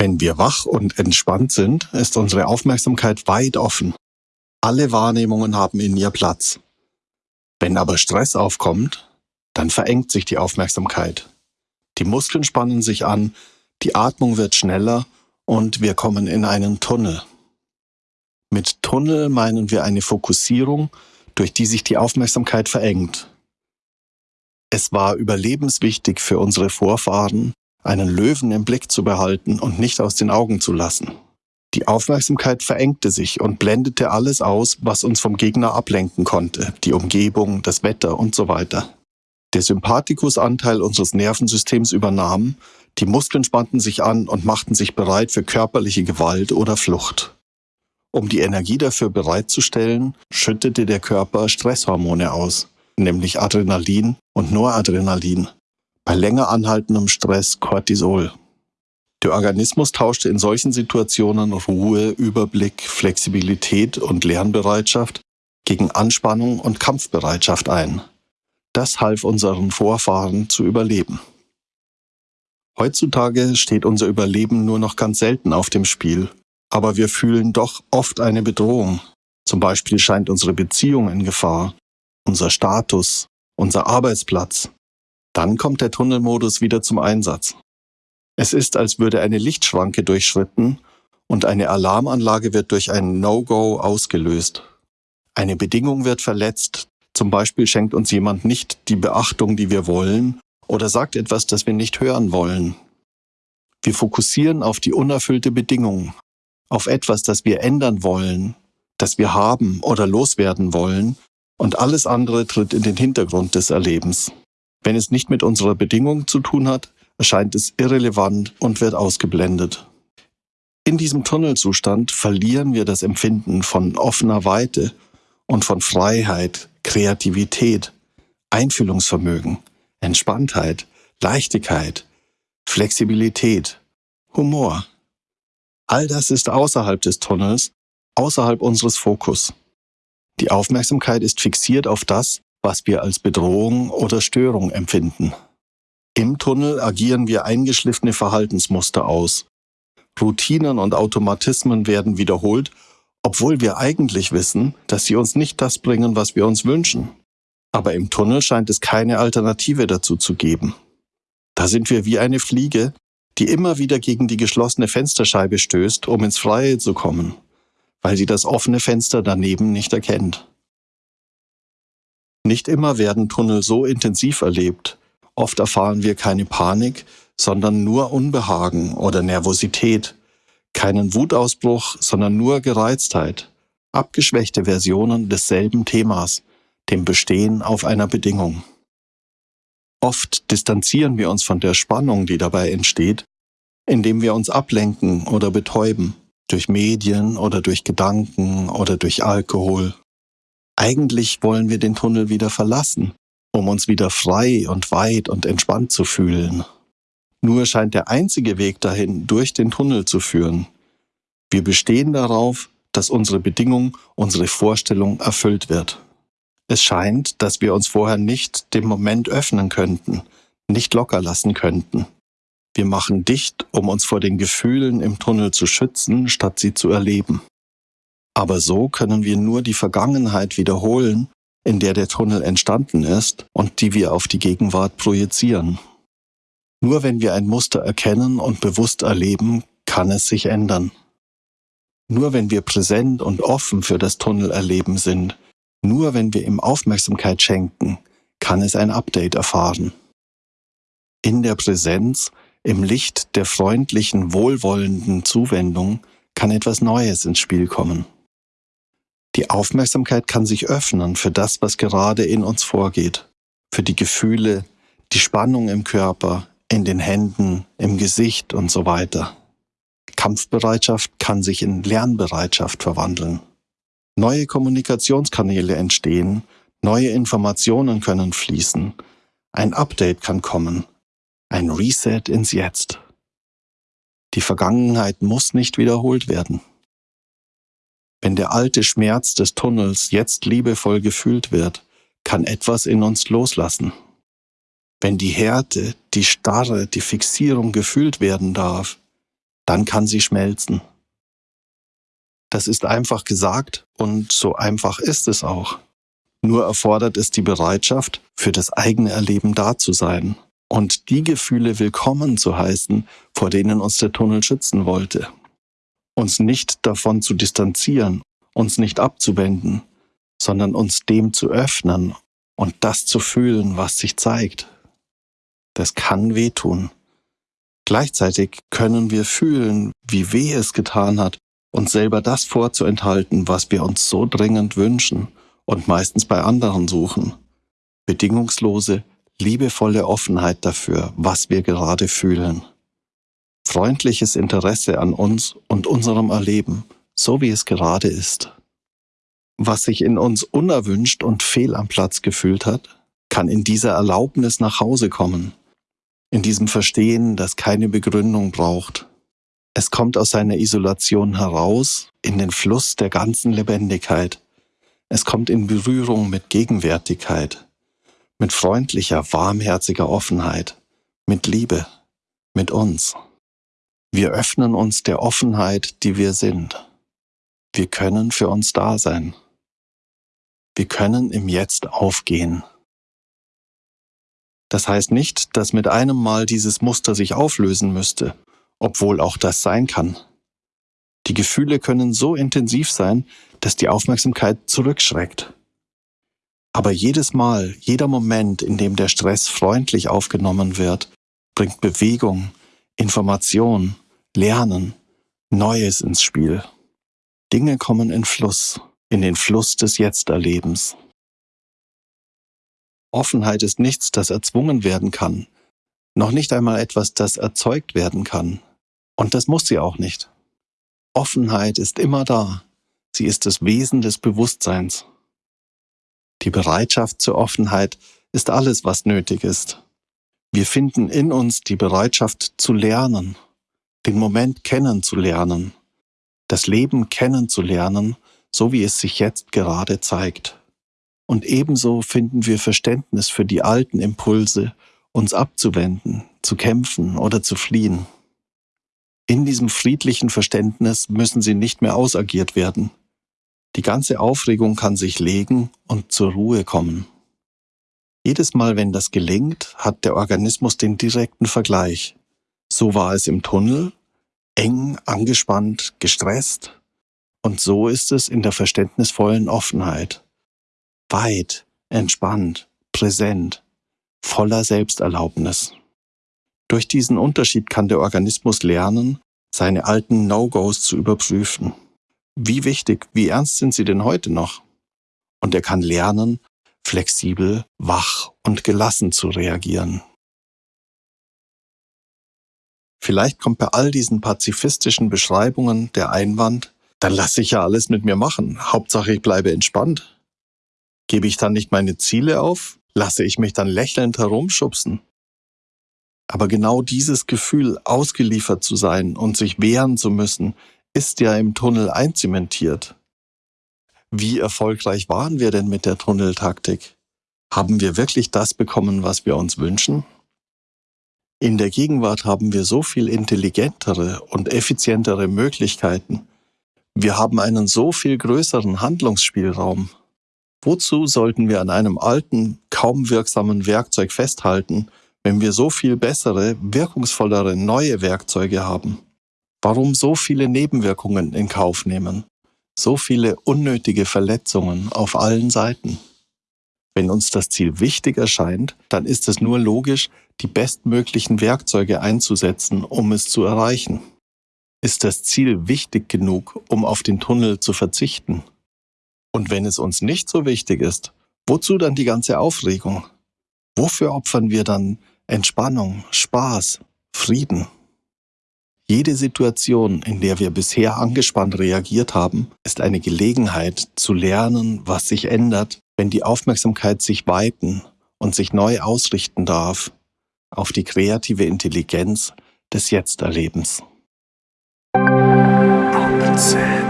Wenn wir wach und entspannt sind, ist unsere Aufmerksamkeit weit offen. Alle Wahrnehmungen haben in ihr Platz. Wenn aber Stress aufkommt, dann verengt sich die Aufmerksamkeit. Die Muskeln spannen sich an, die Atmung wird schneller und wir kommen in einen Tunnel. Mit Tunnel meinen wir eine Fokussierung, durch die sich die Aufmerksamkeit verengt. Es war überlebenswichtig für unsere Vorfahren, einen Löwen im Blick zu behalten und nicht aus den Augen zu lassen. Die Aufmerksamkeit verengte sich und blendete alles aus, was uns vom Gegner ablenken konnte, die Umgebung, das Wetter und so weiter. Der Sympathikusanteil unseres Nervensystems übernahm, die Muskeln spannten sich an und machten sich bereit für körperliche Gewalt oder Flucht. Um die Energie dafür bereitzustellen, schüttete der Körper Stresshormone aus, nämlich Adrenalin und Noradrenalin. Bei länger anhaltendem Stress Cortisol. Der Organismus tauschte in solchen Situationen Ruhe, Überblick, Flexibilität und Lernbereitschaft gegen Anspannung und Kampfbereitschaft ein. Das half unseren Vorfahren zu überleben. Heutzutage steht unser Überleben nur noch ganz selten auf dem Spiel, aber wir fühlen doch oft eine Bedrohung. Zum Beispiel scheint unsere Beziehung in Gefahr, unser Status, unser Arbeitsplatz. Dann kommt der Tunnelmodus wieder zum Einsatz. Es ist, als würde eine Lichtschranke durchschritten und eine Alarmanlage wird durch ein No-Go ausgelöst. Eine Bedingung wird verletzt, zum Beispiel schenkt uns jemand nicht die Beachtung, die wir wollen, oder sagt etwas, das wir nicht hören wollen. Wir fokussieren auf die unerfüllte Bedingung, auf etwas, das wir ändern wollen, das wir haben oder loswerden wollen, und alles andere tritt in den Hintergrund des Erlebens. Wenn es nicht mit unserer Bedingung zu tun hat, erscheint es irrelevant und wird ausgeblendet. In diesem Tunnelzustand verlieren wir das Empfinden von offener Weite und von Freiheit, Kreativität, Einfühlungsvermögen, Entspanntheit, Leichtigkeit, Flexibilität, Humor. All das ist außerhalb des Tunnels, außerhalb unseres Fokus. Die Aufmerksamkeit ist fixiert auf das, was wir als Bedrohung oder Störung empfinden. Im Tunnel agieren wir eingeschliffene Verhaltensmuster aus. Routinen und Automatismen werden wiederholt obwohl wir eigentlich wissen, dass sie uns nicht das bringen, was wir uns wünschen. Aber im Tunnel scheint es keine Alternative dazu zu geben. Da sind wir wie eine Fliege, die immer wieder gegen die geschlossene Fensterscheibe stößt, um ins Freie zu kommen, weil sie das offene Fenster daneben nicht erkennt. Nicht immer werden Tunnel so intensiv erlebt. Oft erfahren wir keine Panik, sondern nur Unbehagen oder Nervosität, keinen Wutausbruch, sondern nur Gereiztheit, abgeschwächte Versionen desselben Themas, dem Bestehen auf einer Bedingung. Oft distanzieren wir uns von der Spannung, die dabei entsteht, indem wir uns ablenken oder betäuben, durch Medien oder durch Gedanken oder durch Alkohol. Eigentlich wollen wir den Tunnel wieder verlassen, um uns wieder frei und weit und entspannt zu fühlen. Nur scheint der einzige Weg dahin durch den Tunnel zu führen. Wir bestehen darauf, dass unsere Bedingung, unsere Vorstellung erfüllt wird. Es scheint, dass wir uns vorher nicht dem Moment öffnen könnten, nicht locker lassen könnten. Wir machen dicht, um uns vor den Gefühlen im Tunnel zu schützen, statt sie zu erleben. Aber so können wir nur die Vergangenheit wiederholen, in der der Tunnel entstanden ist und die wir auf die Gegenwart projizieren. Nur wenn wir ein Muster erkennen und bewusst erleben, kann es sich ändern. Nur wenn wir präsent und offen für das Tunnelerleben sind, nur wenn wir ihm Aufmerksamkeit schenken, kann es ein Update erfahren. In der Präsenz, im Licht der freundlichen, wohlwollenden Zuwendung kann etwas Neues ins Spiel kommen. Die Aufmerksamkeit kann sich öffnen für das, was gerade in uns vorgeht, für die Gefühle, die Spannung im Körper, in den Händen, im Gesicht und so weiter. Kampfbereitschaft kann sich in Lernbereitschaft verwandeln. Neue Kommunikationskanäle entstehen, neue Informationen können fließen, ein Update kann kommen, ein Reset ins Jetzt. Die Vergangenheit muss nicht wiederholt werden. Wenn der alte Schmerz des Tunnels jetzt liebevoll gefühlt wird, kann etwas in uns loslassen. Wenn die Härte, die Starre, die Fixierung gefühlt werden darf, dann kann sie schmelzen. Das ist einfach gesagt und so einfach ist es auch. Nur erfordert es die Bereitschaft, für das eigene Erleben da zu sein und die Gefühle willkommen zu heißen, vor denen uns der Tunnel schützen wollte. Uns nicht davon zu distanzieren, uns nicht abzuwenden, sondern uns dem zu öffnen und das zu fühlen, was sich zeigt. Das kann wehtun. Gleichzeitig können wir fühlen, wie weh es getan hat, uns selber das vorzuenthalten, was wir uns so dringend wünschen und meistens bei anderen suchen. Bedingungslose, liebevolle Offenheit dafür, was wir gerade fühlen. Freundliches Interesse an uns und unserem Erleben, so wie es gerade ist. Was sich in uns unerwünscht und fehl am Platz gefühlt hat, kann in dieser Erlaubnis nach Hause kommen, in diesem Verstehen, das keine Begründung braucht. Es kommt aus seiner Isolation heraus in den Fluss der ganzen Lebendigkeit, es kommt in Berührung mit Gegenwärtigkeit, mit freundlicher, warmherziger Offenheit, mit Liebe, mit uns. Wir öffnen uns der Offenheit, die wir sind. Wir können für uns da sein. Wir können im Jetzt aufgehen. Das heißt nicht, dass mit einem Mal dieses Muster sich auflösen müsste, obwohl auch das sein kann. Die Gefühle können so intensiv sein, dass die Aufmerksamkeit zurückschreckt. Aber jedes Mal, jeder Moment, in dem der Stress freundlich aufgenommen wird, bringt Bewegung, Information, Lernen, Neues ins Spiel. Dinge kommen in Fluss, in den Fluss des Jetzt-Erlebens. Offenheit ist nichts, das erzwungen werden kann, noch nicht einmal etwas, das erzeugt werden kann. Und das muss sie auch nicht. Offenheit ist immer da. Sie ist das Wesen des Bewusstseins. Die Bereitschaft zur Offenheit ist alles, was nötig ist. Wir finden in uns die Bereitschaft zu lernen, den Moment kennenzulernen, das Leben kennenzulernen, so wie es sich jetzt gerade zeigt. Und ebenso finden wir Verständnis für die alten Impulse, uns abzuwenden, zu kämpfen oder zu fliehen. In diesem friedlichen Verständnis müssen sie nicht mehr ausagiert werden. Die ganze Aufregung kann sich legen und zur Ruhe kommen. Jedes Mal, wenn das gelingt, hat der Organismus den direkten Vergleich. So war es im Tunnel, eng, angespannt, gestresst. Und so ist es in der verständnisvollen Offenheit. Weit, entspannt, präsent, voller Selbsterlaubnis. Durch diesen Unterschied kann der Organismus lernen, seine alten No-Gos zu überprüfen. Wie wichtig, wie ernst sind sie denn heute noch? Und er kann lernen, flexibel, wach und gelassen zu reagieren. Vielleicht kommt bei all diesen pazifistischen Beschreibungen der Einwand, dann lasse ich ja alles mit mir machen. Hauptsache ich bleibe entspannt. Gebe ich dann nicht meine Ziele auf? Lasse ich mich dann lächelnd herumschubsen? Aber genau dieses Gefühl, ausgeliefert zu sein und sich wehren zu müssen, ist ja im Tunnel einzementiert. Wie erfolgreich waren wir denn mit der Tunneltaktik? Haben wir wirklich das bekommen, was wir uns wünschen? In der Gegenwart haben wir so viel intelligentere und effizientere Möglichkeiten. Wir haben einen so viel größeren Handlungsspielraum. Wozu sollten wir an einem alten, kaum wirksamen Werkzeug festhalten, wenn wir so viel bessere, wirkungsvollere neue Werkzeuge haben? Warum so viele Nebenwirkungen in Kauf nehmen? So viele unnötige Verletzungen auf allen Seiten? Wenn uns das Ziel wichtig erscheint, dann ist es nur logisch, die bestmöglichen Werkzeuge einzusetzen, um es zu erreichen. Ist das Ziel wichtig genug, um auf den Tunnel zu verzichten? Und wenn es uns nicht so wichtig ist, wozu dann die ganze Aufregung? Wofür opfern wir dann Entspannung, Spaß, Frieden? Jede Situation, in der wir bisher angespannt reagiert haben, ist eine Gelegenheit zu lernen, was sich ändert, wenn die Aufmerksamkeit sich weiten und sich neu ausrichten darf auf die kreative Intelligenz des Jetzt-Erlebens. Akzent.